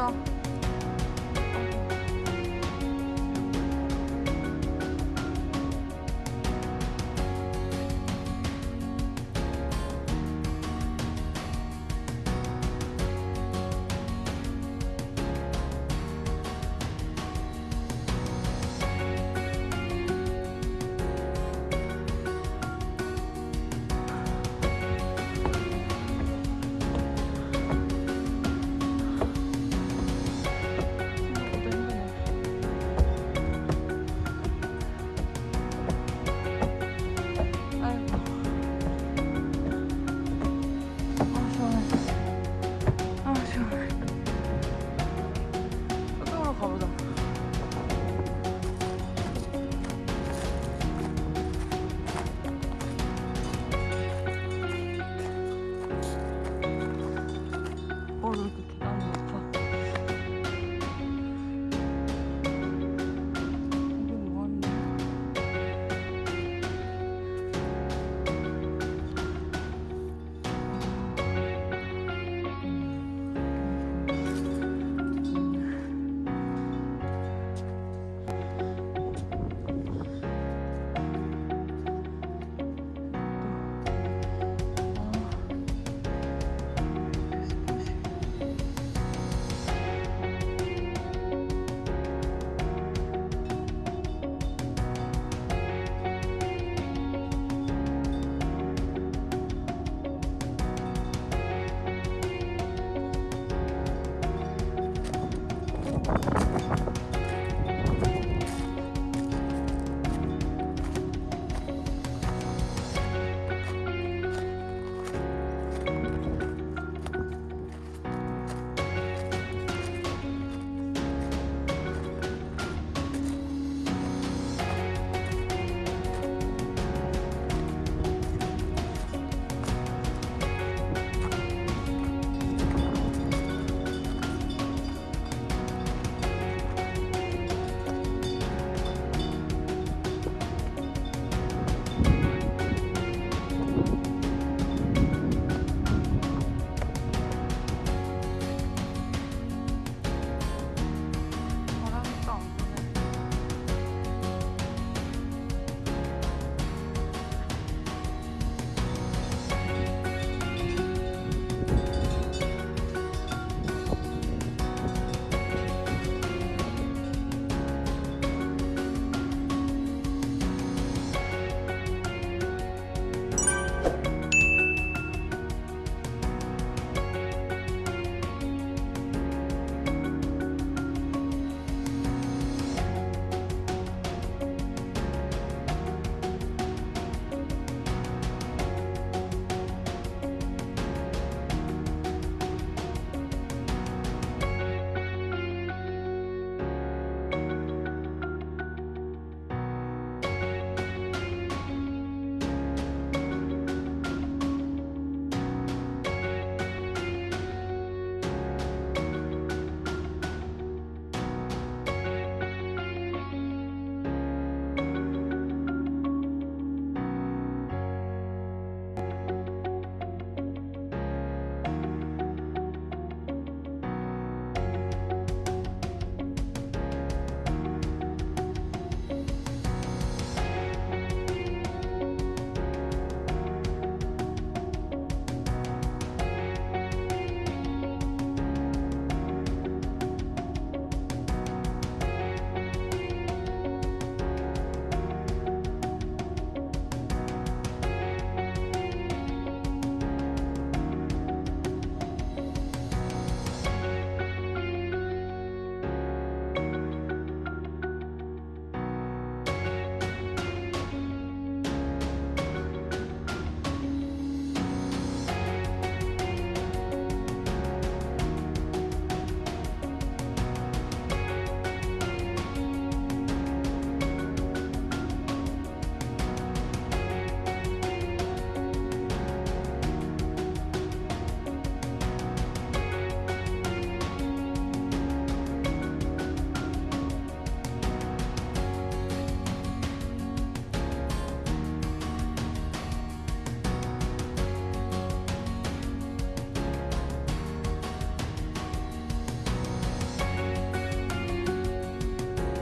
abrazo.